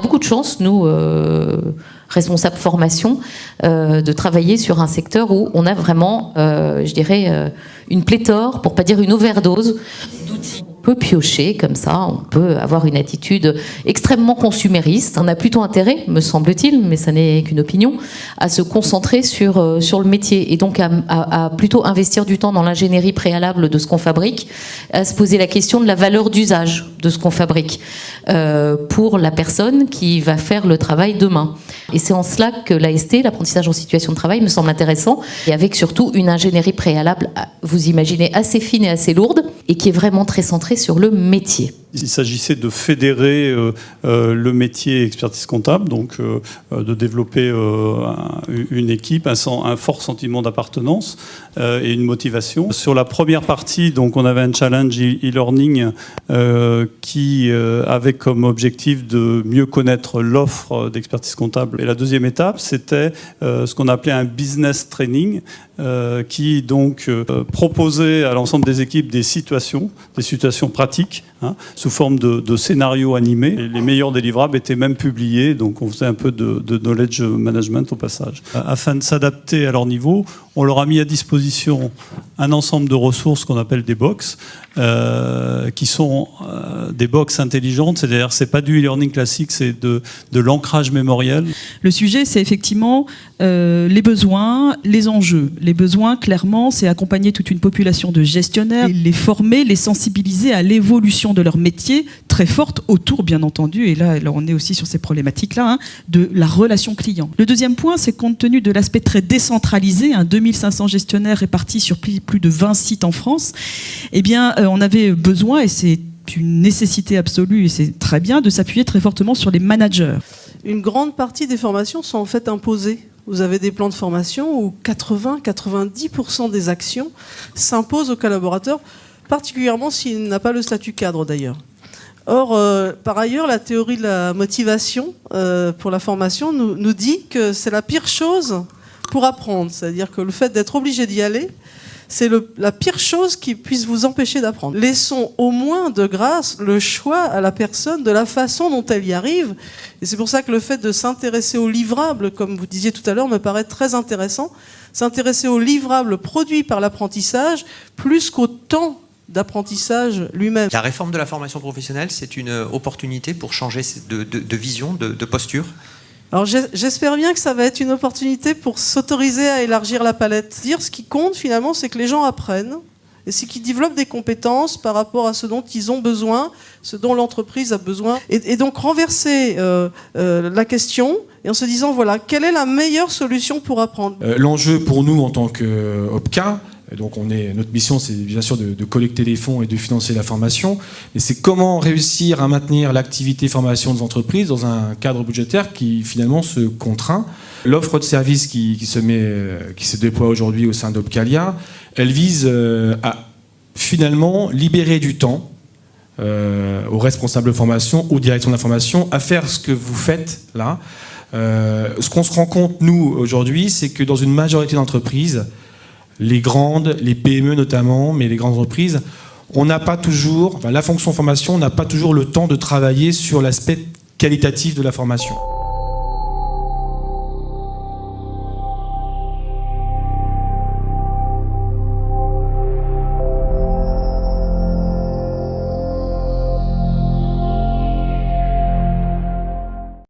beaucoup de chance, nous, responsables formation, de travailler sur un secteur où on a vraiment, je dirais, une pléthore, pour pas dire une overdose d'outils peut piocher comme ça, on peut avoir une attitude extrêmement consumériste. On a plutôt intérêt, me semble-t-il, mais ça n'est qu'une opinion, à se concentrer sur, euh, sur le métier et donc à, plutôt investir du temps dans l'ingénierie préalable de ce qu'on fabrique, à se poser la question de la valeur d'usage de ce qu'on fabrique euh, pour la personne qui va faire le travail demain. Et c'est en cela que l'AST, l'apprentissage en situation de travail, me semble intéressant, et avec surtout une ingénierie préalable, vous imaginez, assez fine et assez lourde, et qui est vraiment très centrée sur le métier. Il s'agissait de fédérer euh, euh, le métier expertise comptable, donc euh, de développer une équipe, un, fort sentiment d'appartenance et une motivation. Sur la première partie, donc on avait un challenge e-learning qui avait comme objectif de mieux connaître l'offre d'expertise comptable. Et la deuxième étape, c'était ce qu'on appelait un business training, qui donc proposait à l'ensemble des équipes des situations, des situations pratiques, hein, sous forme de, scénarios animés. les meilleurs délivrables étaient même publiés, donc on faisait un peu de, knowledge management au passage. Afin de s'adapter à leur niveau, on leur a mis à disposition un ensemble de ressources qu'on appelle des box, euh, qui sont euh, des box intelligentes, c'est-à-dire c'est pas du e-learning classique, c'est de, de l'ancrage mémoriel. Le sujet, c'est effectivement euh, les besoins, les enjeux. Les besoins, clairement, c'est accompagner toute une population de gestionnaires, les former, les sensibiliser à l'évolution de leur métier, très forte autour, bien entendu, et là, on est aussi sur ces problématiques-là, hein, de la relation client. Le deuxième point, c'est compte tenu de l'aspect très décentralisé, hein, 2500 gestionnaires répartis sur plus de 20 sites en France, eh bien, euh, on avait besoin, et c'est une nécessité absolue, et c'est très bien, de s'appuyer très fortement sur les managers. Une grande partie des formations sont en fait imposées vous avez des plans de formation où 80-90% des actions s'imposent aux collaborateurs, particulièrement s'il n'a pas le statut cadre d'ailleurs. Or, euh, par ailleurs, la théorie de la motivation euh, pour la formation nous, nous dit que c'est la pire chose pour apprendre. C'est-à-dire que le fait d'être obligé d'y aller, c'est la pire chose qui puisse vous empêcher d'apprendre. Laissons au moins de grâce le choix à la personne de la façon dont elle y arrive. Et c'est pour ça que le fait de s'intéresser aux livrables, comme vous disiez tout à l'heure, me paraît très intéressant. S'intéresser aux livrables produits par l'apprentissage plus qu'au temps d'apprentissage lui-même. La réforme de la formation professionnelle, c'est une opportunité pour changer de, vision, de, posture alors j'espère bien que ça va être une opportunité pour s'autoriser à élargir la palette. Dire ce qui compte finalement, c'est que les gens apprennent et c'est qu'ils développent des compétences par rapport à ce dont ils ont besoin, ce dont l'entreprise a besoin. Et, donc renverser euh, euh, la question et en se disant, voilà, quelle est la meilleure solution pour apprendre? Euh, L'enjeu pour nous en tant donc notre mission, c'est bien sûr de, collecter les fonds et de financer la formation. Mais c'est comment réussir à maintenir l'activité formation des entreprises dans un cadre budgétaire qui finalement se contraint. L'offre de services qui, se met, qui se déploie aujourd'hui au sein d'Opcalia, elle vise euh, à finalement libérer du temps euh, aux responsables de formation, aux directions de la formation, à faire ce que vous faites là. Euh, ce qu'on se rend compte, nous, aujourd'hui, c'est que dans une majorité d'entreprises, les grandes, les PME notamment, mais les grandes entreprises, on n'a pas toujours, la fonction formation n'a pas toujours le temps de travailler sur l'aspect qualitatif de la formation.